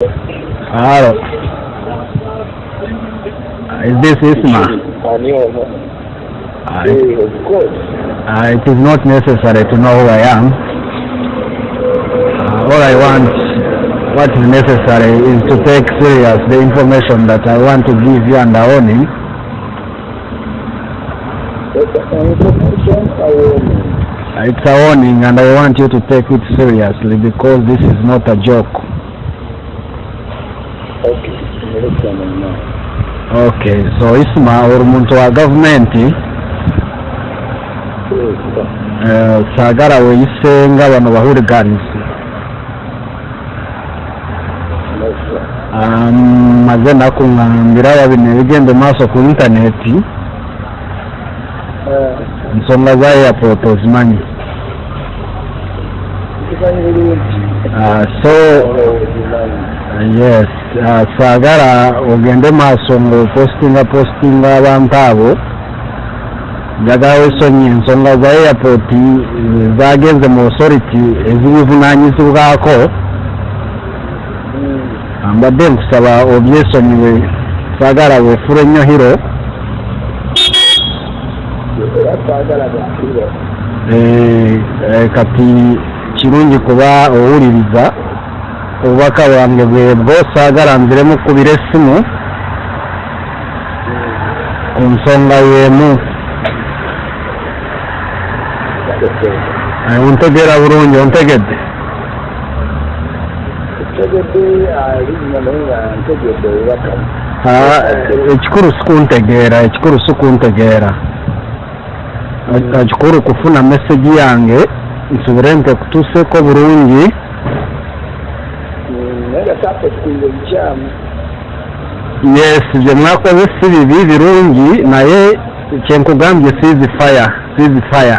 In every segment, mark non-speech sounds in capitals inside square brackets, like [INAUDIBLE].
Hello. Is this Isma? Course. uh, it is not necessary to know who I am. Uh, all I want, what is necessary, is to take serious the information that I want to give you under warning. I It's a warning and I want you to take it seriously because this is not a joke. Okay. Nimerekana now. Okay, so Isma uri muntu wa gavumenti Yes, sir. uh, saagala weeyisenga bano bahurigans No, sir. um, maze nakuŋŋambira wabino ebigenda maaso ku intaneti Uh, ensonga za airport ozimanyi kimanyi bulungi. Uh, so Olowoozimanyi. yes uh, saagala ogende maaso ng'opostinga postinga abantu abo njagala wesonyi ensonga za airport zagenze mu authority ezibivunaanyizibwako Mm. mbadde nkusaba obyesonyiwe saagala weefula ennyo hiro twagala. Eh, eh, kati kirungi kuba owuliriza. Obubaka bwange bwebwo saagala nziremu kubira essimu ku nsonga y'emu. Ontegeera bulungi ontegedde. Ekikulu sikuntegeera ekikulu sikuntegeera. Ekikulu kufuna mesegi yange nsubire nti ekutuuseeko bulungi Mm, yes bye mwakoze si bibi birungi naye kyenkugambye siizi fire siizi fire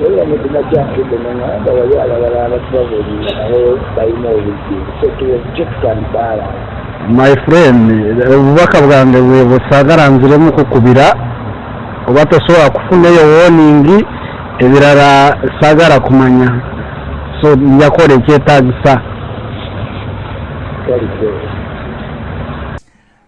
naye emitima gyankedde nangamba wali alabala abatubabulira nabo balina tuwejje tutandikaala my friend obubaka bwange bwe busaagala nziremu kukubira oba tosobola kufunayo warning ebirala saagala kumanya so njakola ekyetaagisa kaliko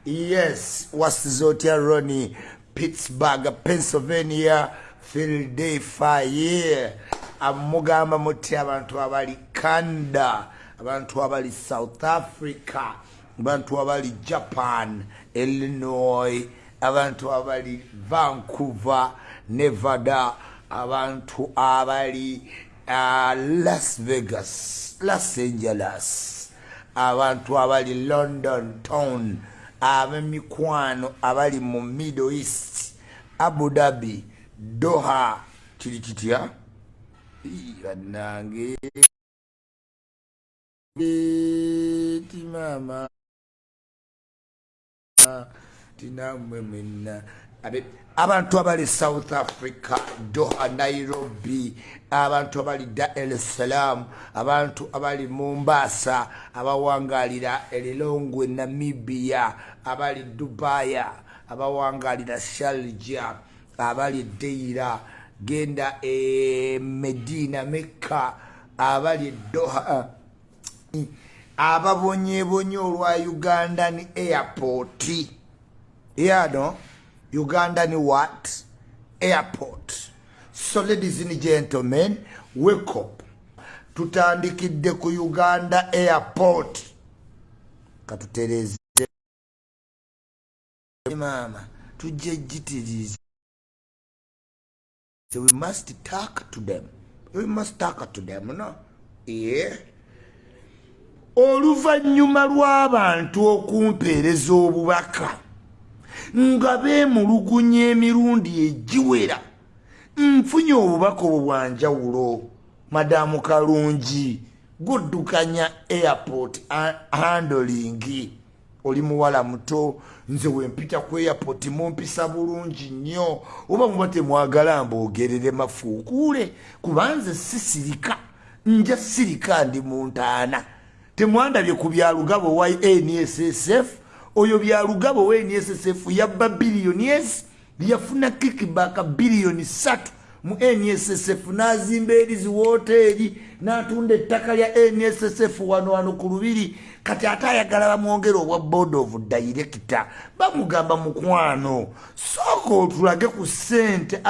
Yes, wasiza otya Ronnie, Pittsburgh, Pennsylvania, Philadelphia. Amugamba muti abantu abali Canada, abantu abali South Africa, abantu abali Japan, Illinois, abantu abali Vancouver, Nevada, abantu abali Las Vegas, Los Angeles. abantu abali london town ab'emikwano abali mu middle east abu dhabi doha kiri kitya bannange. Timama tinamwe mwenna. Abe- abantu abali south africa doha nairobi abantu abali dar es salaam abantu abali mombasa abawangalira elilongwe namibia abali dubaya abawangalira shalja abali deira genda e medina mekka abali doha ababonyebonye olwa ugandan airport. Yano ugandan what? Airport. So ladies and gentlemen wake up. Tutandikidde ku uganda airport. Katutereze mama tujje jitirize so we must talk to them. We must talk to them no? Yeah. Oluvannyuma lw'abantu okumpeereza obubaka nga beemulugunya emirundi egiwera. Nfunye obubaka obwo bwanjawulo madamu kalungi guddukanya airport ha- handling. Oli muwala muto nze wempita ku airport mumpisa bulungi nnyo. Oba muba temwagala mboogerere mafuukuule kubanze sisirika nja sirika ndi mu ntaana. Temwandabye ku byalugabo wa nssf oyo byalugabo wa nssf yabba biliyoni es yafuna kikibaka biliyoni satu. Mu nssf n'azimba erizi woteeri n'atunda ettaka lya nssf wano wano ku lubiri. Kati ate ayagala bamwongera obwa board of director bamugamba mukwano sooka otulage ku sente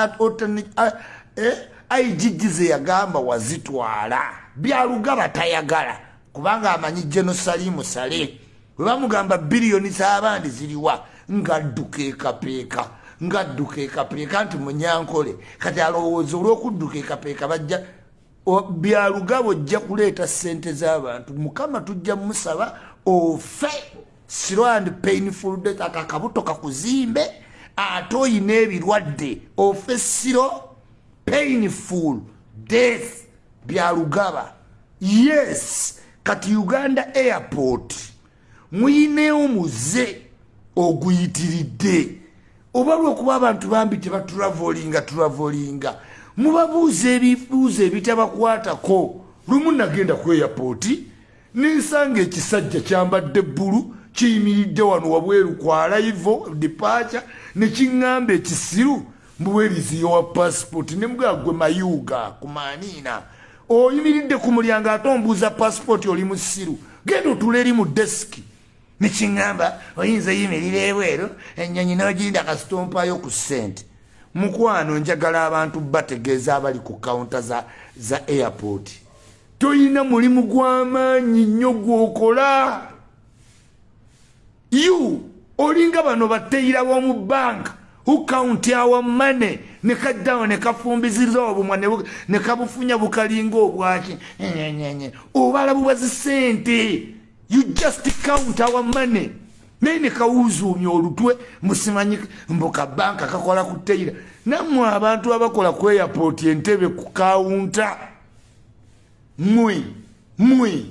igg ze yagamba wazitwala. Byalugaba tayagala kubanga amanyi genosalimu sale bwe bamugamba biliyoni z'abandi ziriwa ngadduka ekapeeka ngadduka ekapeeka nti munyankole. Kati alowooza olw'okudduka ekapeeka bajja byalugaba ojja kuleeta sente z'abantu. Mukama tujja musaba ofe slow and painful death aka akabuto kakuzimbe ate oyina ebirwadde ofe siro painful death byalugaba yes! Kati uganda airport muyineewo muze oguyitiridde. Oba lwokuba abantu bambi tebatulavolinga tulavolinga mubabuuza ebibuuzo ebitabakwatako. Lumu nagenda ku airpoti nensanga ekisajja kyambadde bbulu kiyimiridde wano wabweru kwalaivo dipaca nekiŋŋamba ekisiru mbuweriziyo wa pasipoti nemugagwe mayuga kumanina oyimiridde ku mulyango ate ombuuza pasipoti oli musiru genda otula eri mu desiki nekiŋŋamba oyinza yimirira ebweru ennyonyi noginda kasitompayo ku sente mukwano njagala abantu bategeeza abali ku kawunta za, airport. Toyina mulimu gw'amaanyi nnyo gwokola. You olinga bano bateyira b'omu banka ukaunti awa mane nekaddawo nekafumbiziriza obumwa nekabufunya bukalinga obwaki. Obala bubazi sente you just count our money. Naye nekawuzuumya olutwe musimanyi mbuka banka kakola ku teyira nammwe abantu abakola ku airport entebe ku kawunta mwe mwe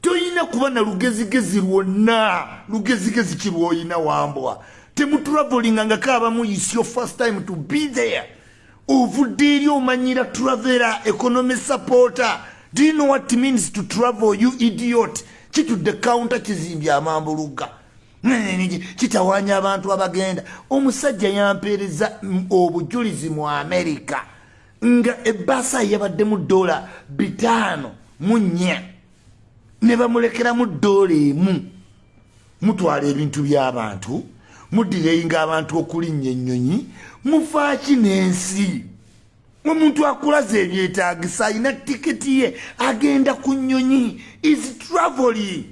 toyina kuba na lugezigezi lwonna lugezigezi kirwoyina wambwa. Temutravelinga nga kaabamu is your first time to be there. Ovudde eri omanyira travela economy supporter. Do you know what it means to travel you idiot kitudde kawunta kizimbye amambuluga. Kitawanya abantu abagenda. Omusajja yampeereza obujulizi mu amerika nga ebaasa yabaddemu dola bitaano mu nnya. Ne bamulekeramu dola emu. Mutwala ebintu by'abantu mudireyinga abantu okulinnya ennyonyi mufaaki n'ensi omuntu akulaza ebyetaagisa alina tiketi ye agenda ku nnyonyi. Is travely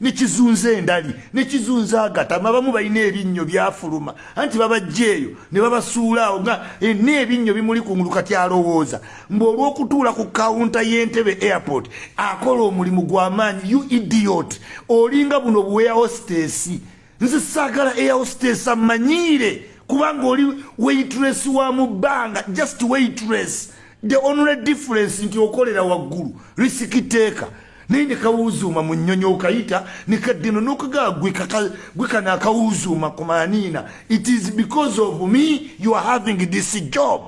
nekizunza endali nekizunza agatama abamu balina ebinnyo byafuluma. Anti babajja eyo ne babasuulaawo nga n'ebinnyo bimuli kungulu kati alowooza. Mbe olw'okutuula ku kawunta y'entebe airport akola omulimu gw'amaanyi you idiot. Olinga buno buweya hostesi nze saagala air hostess amanyiire kubanga oli waitress wa mu bbanga just waitress. The only difference nti okolera waggulu risikiteeka naye nekawuzuuma mu nnyonyi okayita nekaddino nokagaa gwekana akawuzuuma ku maniina. It is because of me you are having this job.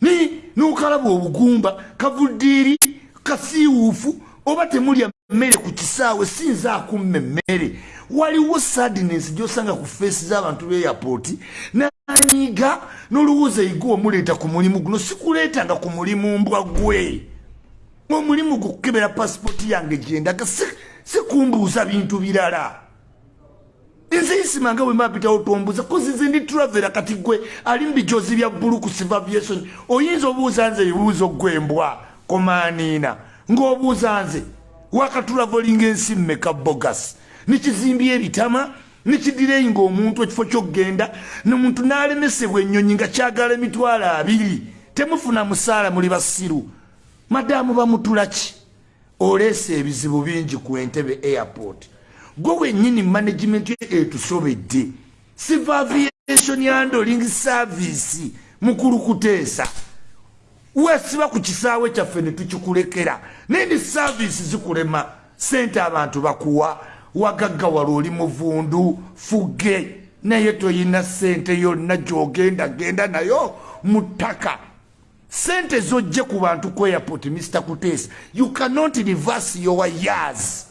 Ni nokalaba obugumba kavuddiiri kasiiwuufu oba temulya mmere ku kisaawe sinza akumma emmere waliwo sadness gyosanga ku feesi z'abantu b'eyapooti nanyiga n'olowooza yiga omuleeta ku mulimu guno sikuleetanga ku mulimu mbwa gwe omulimu gukukebera pasipooti yange gyendaga sikumbuuza bintu birala. Nze isimanga bwe mapitawo tombuuza kozize ndi turavera kati gwe ali mubijozi bya bbulu ku sivaviation oyinza obuuza nze ebibuuzo gwembwa komaniina ng'obuuza nze wakatulavolinga ensi mmeka bogas nekizimbye ebitama nekidireyinga omuntu ekifo kyokgenda nomuntu n'alemesebwa ennyonyi nga kyagala emitwalo abiri. Temufuna musaala muli basiru madamu bamutulaki oleesa ebizibu bingi ku entebe airport. Gwe wennyini management etusobedde. Siva aviation handling service mukulu kuteesa wesiba ku kisaawe kyaffe ne tukikulekera. Naye ni saavisi zikulema sente abantu bakuwa wagaggawala oli muvundu fuge. Naye toyina sente yonna gyogenda genda nayo mu ttaka. Sente zojje ku bantu ku airport mr kuteesa you cannot reverse your years.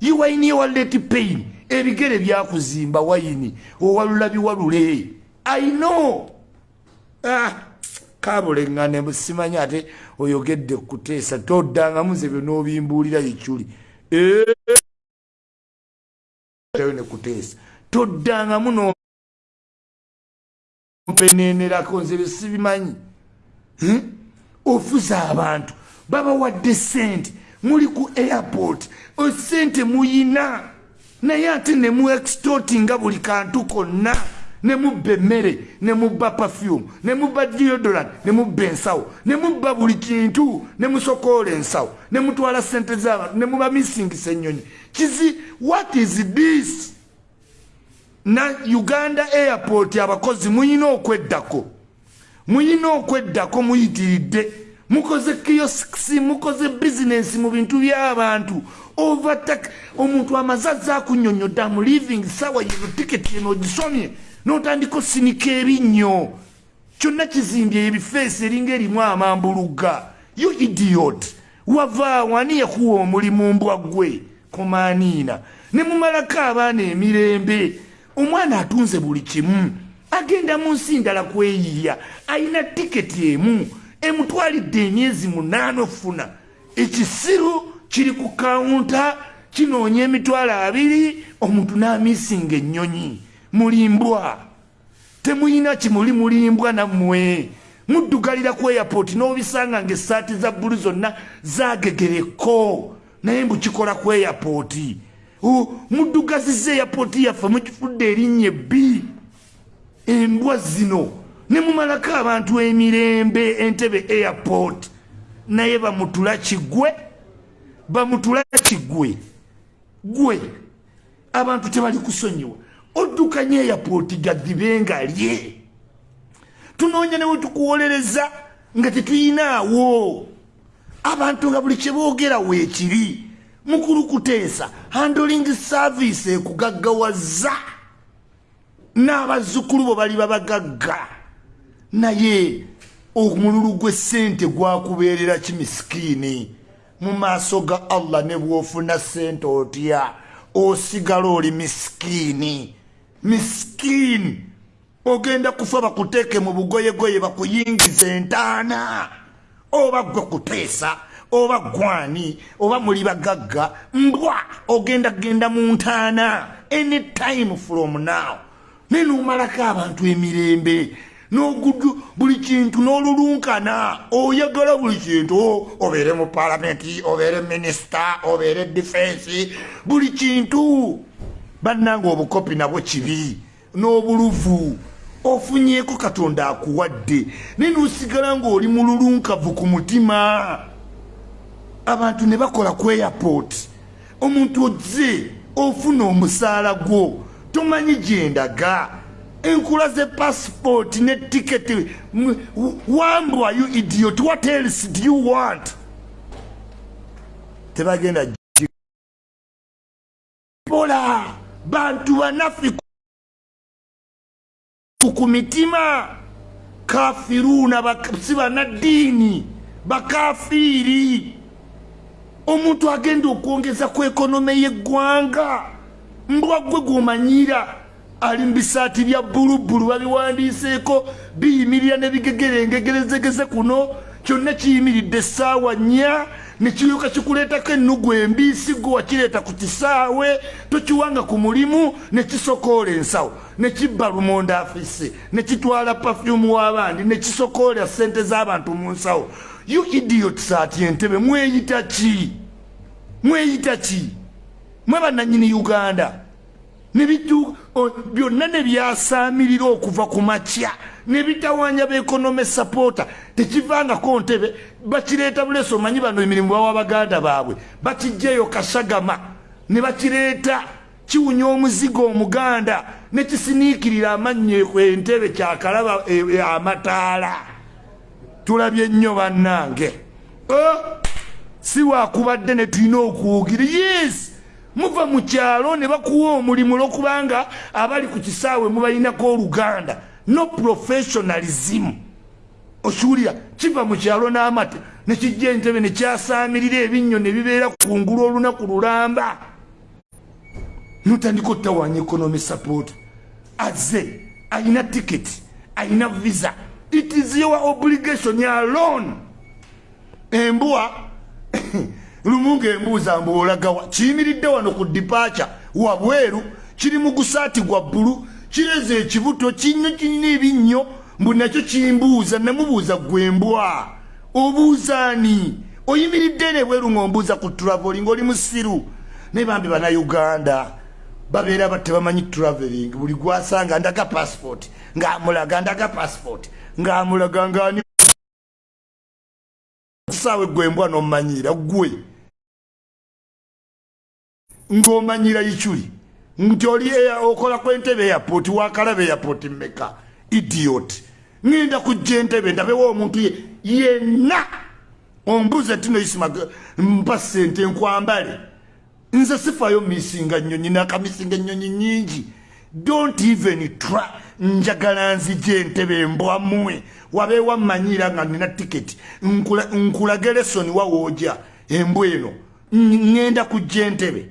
You wine your late pain. Ebigere byakuzimba wayini owalula biwalule i know. Ah, kabuleŋŋane simanyi ate oyogedde kuteesa toddangamu ze byonaobimbuulira yekyuli ne kuteesa. Toddangamu nompenenerako nze byesibimanyi hmm? ofuza abantu. Babawadde sente muli ku airport. Sente muyina. Naye ate ne mu extortinga buli kantu konna ne mubba emmere ne mubba perfume ne mubba deodorant ne mubba ensawo ne mubba buli kintu ne musokoola ensawo ne mutwala sente z'abantu ne muba misingisa ennyonyi kizi what is this? Na uganda airport abakozi muyina okweddako. Muyina okweddako muyitiridde. Mukoze kiosks mukoze bizinesi mu bintu by'abantu. Overtak omuntu amazaza akunyonyodde amu living sawa yino tiketi eno ogisomye n'otandika osinika ebinnyo kyonna kizimbye ebifeesi eringa erimu amambuluga. Yo idiot. Wavaawo ani yakuwa omulimu mbwa gwe komaaniina. Ne mumalako abaana emirembe. Omwana atunze buli kimu. Agenda mu nsi ndala kweyiya ayina tiketi emu. Emutwalidde emyezi munaana ofuna. Ekisiru kiri ku kawunta kinoonya emitwalo abiri omuntu n'amisinga ennyonyi mulimbwa. Temuyina kimuli mulimbwa nammwe. Muddugalira ku airport n'obisanga ngaesaati za bbulu zonna zagegereko naye mbukikola ku airport. Muddugaziza airport yaffe mukifudde erinnya ebbi. Embwa zino ne mumalako abantu emirembe entebe airport. Naye bamutula kigwe bamutula kigwe. Gwe abantu tebali kusonyiwa oddukanye airport gadibenga lye tunoonya newe tukuwolereza nga tetuyinaawo. Abantu nga buli kyeboogera weekiri mukulu kuteesa handling service ekugaggawaza n'abazzukulu bo bali babagagga naye omululu gw'essente gwakubeerera kimisikiini. Mu maaso ga allah ne bw'ofuna ssente otya? Osigala oli misikiini misikiini ogenda kufa bakuteeke mu bugoyegoye bakuyingiza entaana. Oba gwe kuteesa oba gwani oba muli bagagga mbwa ogenda genda mu ntaana. Anytime from now. Naye nomalako abantu emirembe nogudu buli kintu n'olulunkana. Oyagala buli kintu obeere mu palamenti obeere minisita obeere defensi buli kintu bannanga obukopi nabwo kibi n'obuluvu. Ofunyeeko katonda akuwadde. Naye nosigala ngaoli mululunkavu ku mutima. Abantu ne bakola ku airport. Omuntu ozze ofuna omusaala gwo. Tomanyi gyendaga enkula ze passport ne tiketi wambwa you idiot? What else do you want? Tebagenda bola bantu banafi ku mitima kafiruna si banaddiini bakafiiri omuntu agenda okwongeza ku ekonome y'eggwanga mbwa gwe gwomanyira ali mubisaati bya bbulubbulu babiwandiiseeko biyimirira ne bigegerengegezegeze kuno kyonna kiyimiridde essaawa nnya nekiryoka kikuleetako ennugu embiisi gwe wakireeta ku kisaawe tokiwanga ku mulimu nekisokoola ensawo nekibba lumonda afise nekitwala pafyumu w'abandi nekisokoola sente z'abantu mu nsawo. You idiots ati entebe mweyita ki? Mweyita ki? Mwe bannanyini uganda. Byonna ne byasaamirira okuva ku makya ne bitawanya beekonome sapoota tekivangako ntebe bakireeta buleso omanyi bano emirimu bawa baganda baabwe. Bakijjaeyo kasagama ne bakireeta kiwunya omuzigo omuganda nekisiniikirira amannyo entebe kyakalaba amataala. Tulabye nnyo bannange. Si wakubadde ne tulina okuwugira. Yes! Muva mu kyalo ne bakuwa omulimu olwokubanga abali ku kisaawe mubalinako oluganda no professionalism. Okiwulira kiva mu kyalo n'amata nekijja entebe nekyasaamirira ebinnyo ne bibeera kungulu olunaku lulamba. Notandika ottawanya economy support. Azze ayina tiketi ayina visa. It is your obligation alone. Embwa [COUGHS] lumu ngaembuuza mbu olagawa kiyimiridde wano ku dipaca wabweru kiri mu gusaati gwa bbulu kireze ekibuto kinyo kirina ebinnyo mbu nakyo kimbuuza namubuuza gwembwa obuuzaani oyimiridde nebweru ngaombuuza ku traveli ngaoli musiru. Naye bambi bannayuganda babeera batebamanyi traveling buli gwasanga ndaga passport ngaamulaga ndaga passport ngaamulaga ngaani saawe gwembwa nomanyira gwe. Ng'omanyira ikyuli nti oli okola kwentebe airport wakalaba airport meka idiot. Ŋenda kujja entebe ndabewo omuntu yenna. Ombuze tino isima mpa sente nkwambale. Nze sifayo misinga nyonyi nakamisinga enyonyi nyingi don't even try. Njagala nzija entebe embwamwe wabeewa mmanyira nga nina tiketi. Nkulaga lesoni wawooja embwa eno. Ŋenda kujja entebe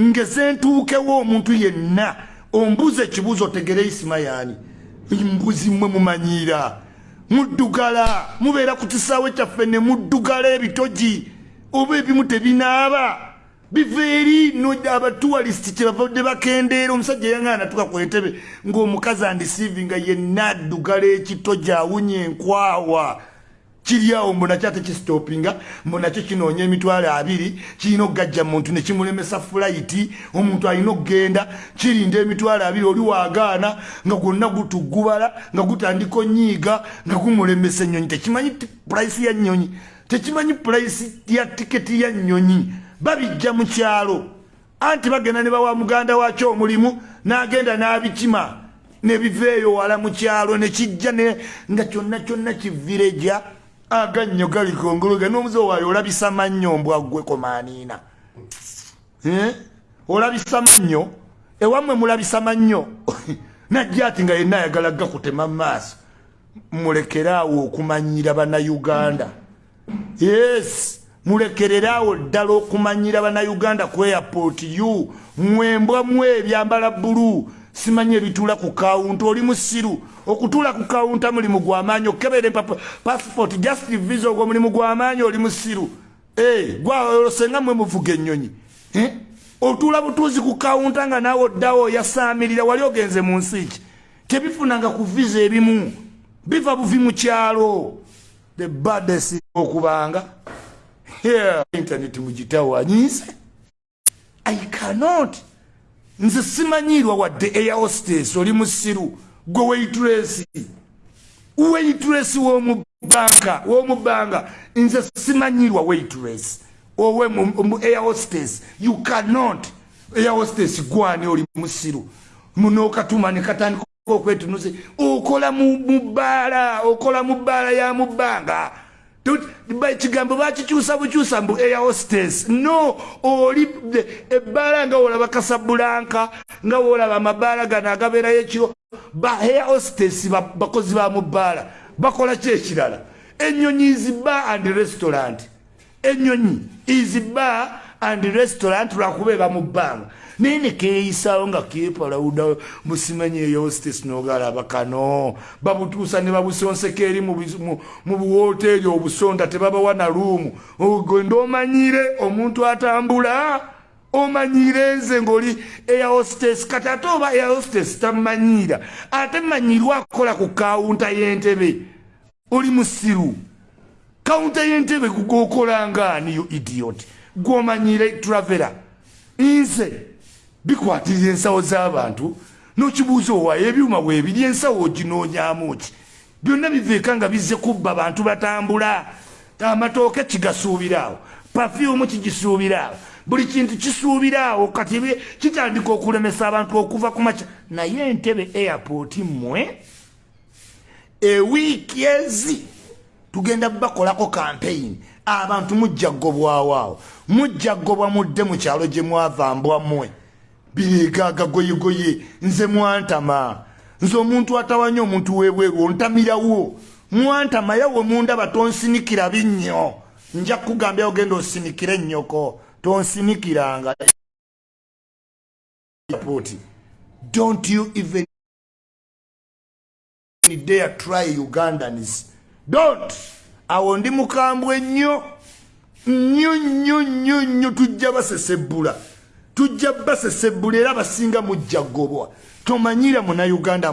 ngeze ntuukewo omuntu yenna ombuza ekibuuzo otegere isima yaani. Mbuzi mmwe mumanyira muddugala mubeera ku kisaawe kyaffe ne muddugala ebitogi. Oba ebimu tebinaaba biva eri no abatuwalisiti kyebavadde bakendeera omusajja yaŋaana tuka ku entebe ng'omukazi andisiivinga yenna addugala ekitogi awunya enkwawa kiri awo mbonakyo ate kisitopinga mbonakyo kinoonya emitwalo abiri kirina okugajja muntu nekimulemesa fulayiti omuntu alina okgenda kirinda emitwalo abiri oli wagaana nga gwonna gutugubala nga gutandika onyiiga nga gumulemesa ennyonyi. Tekimanyi purayisi ya nnyonyi? Tekimanyi purayisi ya tiketi ya nnyonyi? Babijja mu kyalo. Anti bagenda ne bawa muganda wakyo omulimu n'agenda n'abikima nebiveeyo wala mu kyalo nekijja nga kyonna kyonna kivireja agannyo gali kongologa n'omuze waayo olabisa mannyo mbwa ggwe komaaniina. Eh? olabisa mannyo? Ewammwe mulabisa mannyo? [LAUGHS] Najja ati nga yenna ayagala gakutema mu maaso. Mulekeraawo okumanyira bannayuganda. Yes mulekereraawo ddala okumanyira bannayuganda ku airport u mwembwa mu ebyambala bbulu simanyi ebituula ku kawunta oli musiru. Okutuula ku kawunta mulimu gwamaanyi okukebera passport just visa ogwo mulimu gwamaanyi oli musiru. Eh, gwasenga mwe muvuga ennyonyi. Eh? otuula butuuzi ku kawunta nga naawe oddawo yasaamirira wali ogenze mu nsi ki? Tebifunanga ku visa ebimu. Biva buvi mu kyalo. The baddest okubanga. Internet mugitawanyiise i cannot nze simanyirwa wadde air hostess oli musiru gwe waitresi waitresi womubanka womubbanga nze simanyirwa waitress. Owe mu air hostess you cannot. Air hostess gwani oli musiru munokatuma nekatandika okwetunuze. Okola mubaala okola mu bbaala ya mubbanga ekigambo bakikyusa bukyusa mbu air hostess. No oli ebbaala nga wolaba kasabulanka nga wolaba amabaala gano agabeerayo ekiro ba air hostess bakozi ba mu bbaala bakola ki ekirala ennyonyi iziba and restaurant. Ennyonyi iziba and restaurant lwakuba eba mu bbanga naye nekeeyisaawo nga kepalawuda musimanyi eyostes nogalaba kano babutuusa ne babusonseka eri mu buwoteeri obusonda tebabawa na luumu. Ogenda omanyire omuntu atambula omanyire nze ngaoli eahostes kati ate oba eahostes tamanyiira ate manyirwa akukola ku kawunta y'entebe. Oli musiru. Kawunta y'entebe gugokolangaaniyo idiot? Gwomanyire travera. Nze bikwatirira ensawo z'abantu n'okibuuza owaayo ebyuma bwebiri ensawo oginoonyamu ki? Byonna biveeka nga bizze kubba abantu batambula. Amatooke kigasuubiraawo pafyumu kigisuubiraawo buli kintu kisuubiraawo kati kitandika okulemesa abantu okuva ku maca naye entebe airport mmwe ewiiki ezi tugenda bakolako kampeyini abantu mujja gobwawaawo mujja gobwa mudde mu kyalo gye mwava mbwammwe bireegaaga goyegoye nze mwantama. Nze omuntu atawanye omuntu webweru ontamirawo mwantama yawe mundaba tonsinikira binnyo. Nja kugambya ogenda osinikire ennyoko tonsinikiranga. Don't you even dare try ugandans. Don't. Awo ndi mukambwe nnyo. Nnyo nnyo nnyo nnyo tujja basesebbula tujja basesebbula era basinga mujja gobwa tomanyira munauganda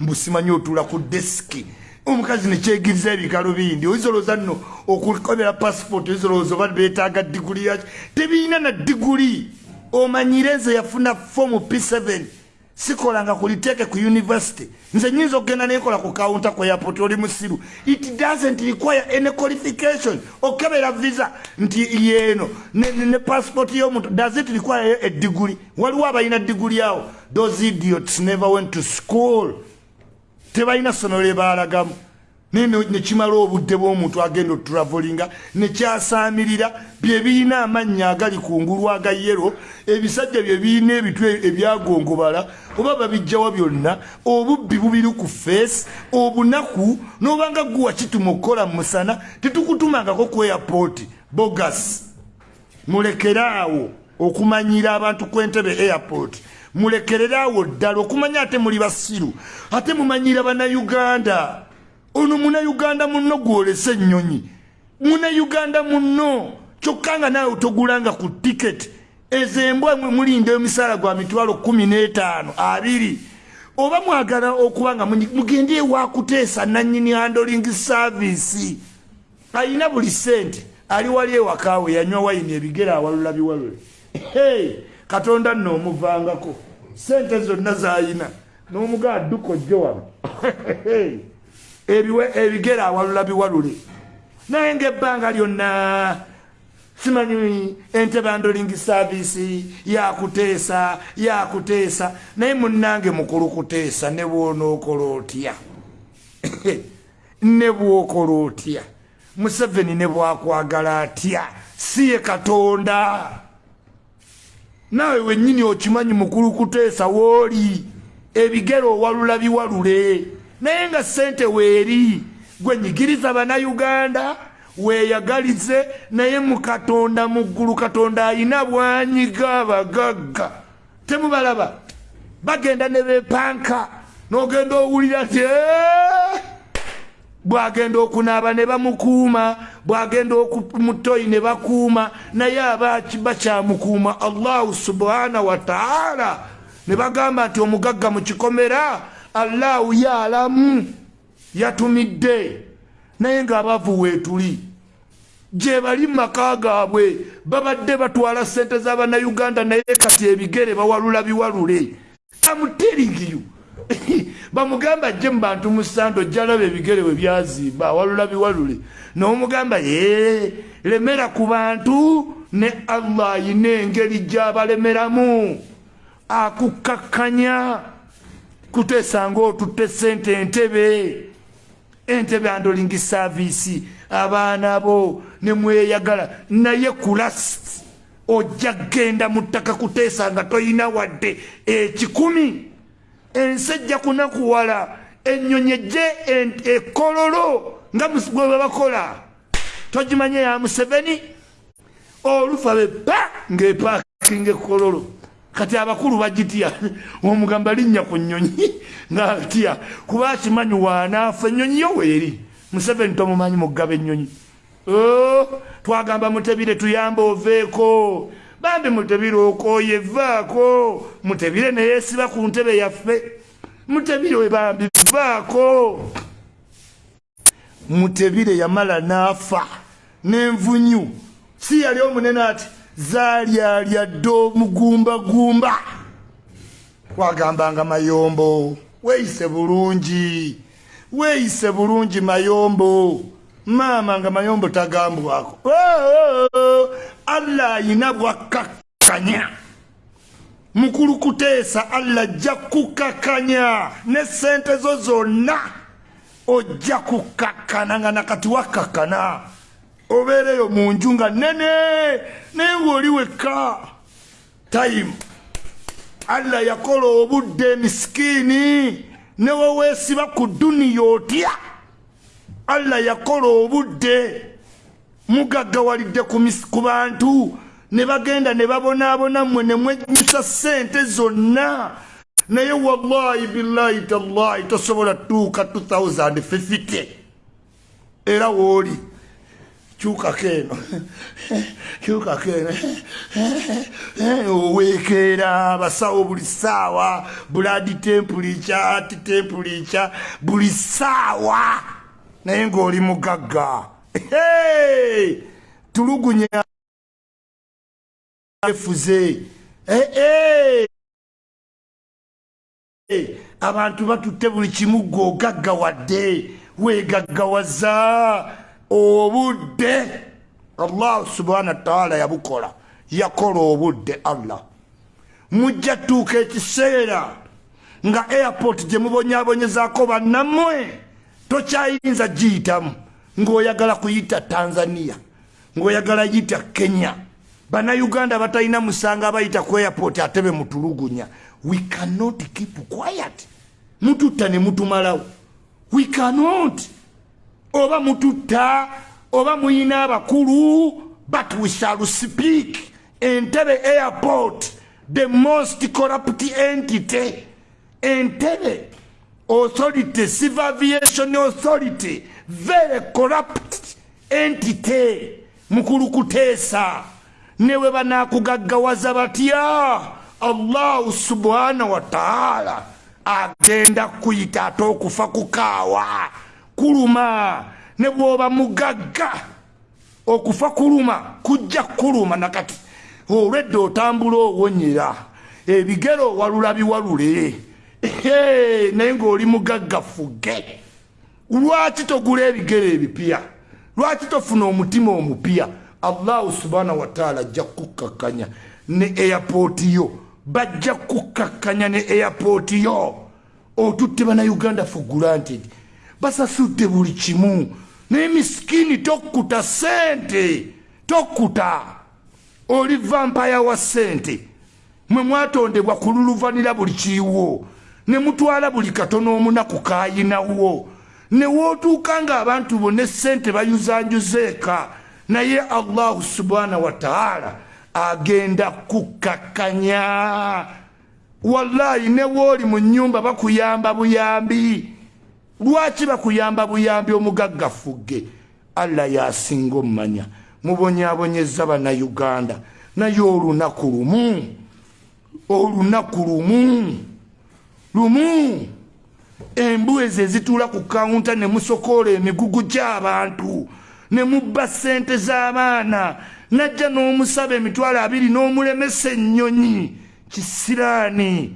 mbusimanyi otula ku desiki omukazi nekyegiriza ebikalo bindi. Oyizolooza nno okukobera passport oyizolooza oba betaaga diguli yaki tebirina na diguli. Omanyire nze yafuna fomu p7 sikolanga kuliteeke ku university. Nze nyinza okgenda nenkola ku kawunta ku airport oli musiru. It doesn't require any qualification. Okebera visa nti yeeno ne, ne, passport y'omuntu. Does it require degree? Waliwo abalina diguli awo. Those idiots never went to school. Tebalina ssomero lye baalagamu nekimala obudde bw'omuntu agenda otravolinga nekyasaamirira byebirina amannya agali kungulu aga yero ebisajja byebirina ebitwe ebyagongobala oba babijjawa byonna obubbi bubiri ku feesi obunaku n'obanga guwa kituma okukola mu musana tetukutumangako ku airport. Bogas mulekeraawo okumanyira abantu kwentebe airport. Mulekereraawo ddala okumanya ate muli basiru ate mumanyira bannayuganda ono munauganda muno gwolese ennyonyi munauganda muno kyokka nga naawe togulanga ku tiketi ezo embwa mulinda emisaala gwa mitwalo kumi n'etaano abiri. Oba mwagala okuba nga mugende ewakuteesa nanyini handling service. Ayina buli sente ali wali ewakaawe yanywa wayini ebigere awalula biwalule. Hey, katonda nno omuvangako sente zonna zayina n'omugaa dduka ojjo wano [LAUGHS] ebigere awalula biwalule. Naye ngaebbanga lyonna simanyi entebe andoling service yakuteesa yakuteesa. Naye munange mukulu kuteesa ne bwonookola otya? [LAUGHS] Ne bwokola otya? Museveni ne bwakwagala atya? Si ye katonda. Naawe wennyini okimanyi mukulu kuteesa wooli ebigere owalula biwalule naye nga sente weeri gwenyigiriza bannayuganda weeyagalize naye mu katonda mu ggulu katonda ayina bwanyiga abagagga. Temubalaba bagenda ne bepanka n'ogenda owulira nti bwagenda okunaaba ne bamukuuma bwagenda mutoyi ne bakuuma naye aba bakyamukuuma? Allahu subhanahu wataala ne bagamba nti omugagga mu kikomera allahu yaalamu yatumidde. Naye ng'abavu weetuli gye bali mumaka gaabwe babadde batwala sente z'abannayuganda naye kati ebigere bawalula biwalule. Amuteeringiyu. [LAUGHS] Bamugamba jje mu bantu musando jalaba ebigere we byazimba awalula biwalule. N'omugamba ye lemera ku bantu ne allah ayina engeri gy'abalemeramu akukkakkanya kuteesa ngaotutte sente entebe. Entebe andoling service abaana bo ne mweyagala. Naye kulasti ojja genda mu ttaka kuteesa nga toyina wadde. Ekikumi ensi ejja kunakuwala ennyonyi ejje ekololo nga bwe babakola togimanye ya museveni? Olufa bepa ng'epaakinga ekololo kati abakulu bagitya? Omugamba linnya ku nnyonyi ngaatya kuba akimanyi waanaafa ennyonyi yo weeri. Museveni tomumanyi mugaba ennyonyi. Oh, twagamba mutebire tuyamba oveeko. Bambi mutebire okooye vaako mutebire neyeesiba ku ntebe yaffe. Mutebire we bambi vaako mutebire yamala n'afa n'envunyu. Si yali omunene ati zalyalya dde omugumbagumba. Twagambanga mayombo weeyise bulungi weeyise bulungi mayombo. Maama nga mayombo tagambwako. Allah ayina bwakakkanya. Mukulu kuteesa allah ajja kukakkanya ne sente zo zonna ojja kukakkana nga nakati wakakkana obeereyo mu nju nga nene naye ngaoli wekka tayimu allah yakola obudde emisikiini neweweesiba ku duniya otya? Allah yakola obudde mugaggawalidde ku bantu ne bagenda ne babonaabona mmwe ne mwenyusa ssente zonna. Naye wallahi billahi tallahi tosobola tuuka 2050 era wooli kyukako eno kyukako eno oweekeera abasawo buli ssaawa buladi tempulica ati tempulica buli ssaawa naye ng'oli mugagga. Tulugunya efuze. Eh, eh! abantu batutte buli kimu gwe ogaggawadde weegaggawaza obudde allahu subhana wataala yabukola. Yakola obudde allah. Mujja tuuka ekiseera nga airport gye mubonyabonyezaako bannammwe tokyayinza giyitamu. Ng'oyagala kuyita tanzania ng'oyagala yita kenya. Bannayuganda batalina musanga bayita ku airport ate be mutulugunya. We cannot keep quiet. Mututta ne mutumalawo. We cannot oba mututta oba muyina abakulu but we shall speak. Entebe airport the most corrupt entity. Entebe authority civil aviation authority very corrupt entity. Mukulu kuteesa newe banakugaggawaza batya? Allahu subhana wataala agenda kuyita ate okufa kukaawa kuluma ne bwoba mugagga okufa kuluma kujja kuluma nakati olwedde otambula owonyera ebigere owalula biwalule naye ng'oli mugagga fuge. Lwaki togula ebigere ebipya? Lwaki tofuna omutima omupya? Allahu subhana wataala ajja kukakkanya ne airpooti yo. Bajja kukakkanya ne airpooti yo. Otutte bannayuganda for granted basasudde buli kimu. Naye misikini tokkuta sente tokkuta. Oli vampaya wa sente mwe mwatondebwa kululuvanira buli kiriwo ne mutwala buli katono omunaku kayinawo ne wootuuka ng'abantu bonna essente bayuzanjuzeeka naye allahu subhana wataala agenda kukakkanya wallahi ne wooli mu nyumba bakuyamba buyambi lwaki bakuyamba buyambi omugaggafugge allah yasinga omumanya mubonyabonyeza bannayuganda. Naye olunaku lumu. Olunaku lumu. Lumu. Embu ezo ezituula ku kawunta ne musokoola emigugu gy'abantu ne mubba ssente z'abaana. Najja n'omusaba emitwalo abiri n'omulemesa ennyonyi. Kisiraani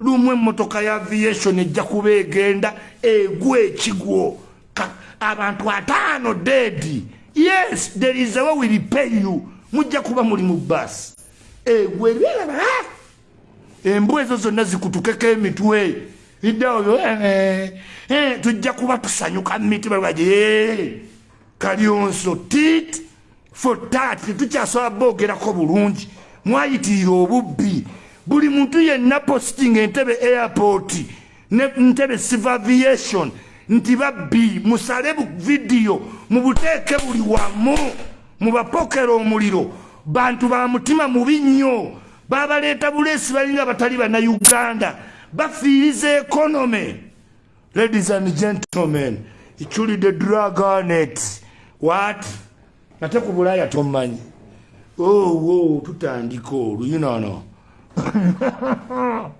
lumu emmotoka ya aviation ejja kuba egenda egwa ekigwo. Abantu ataano dedi yes there is a way we repay you. Mujja kuba muli mu basi egwa ebyeraba embu ezo zonna zikutukeko emitwe. Iddaoyo tujja kuba tusanyuka mumitima lwaje kalyonso tit for tat tetukyasobola boogerako bulungi. Mwayitirira obubbi buli muntu yenna posting entebe airport ne ntebe civil aviation nti babbi musale vidiyo mubuteeke buli wamu mubapokera omuliro. Bantu ba mutima mubi nnyo. Babaleeta buleesi balinga batali bannayuganda. Bafiiriza ekonome ladies and gentlemen ikyulidde draganet wat ate ku bulaaya tomanyi owo tutandika oluyinono [LAUGHS]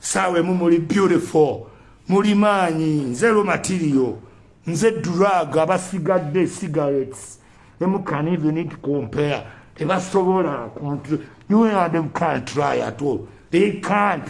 saawa emu muli beautiful muli maanyi nze romatirio nze drug abasigadde cigarettes. Emu can even it compare. Tebasobola you and them can't try at all. They can't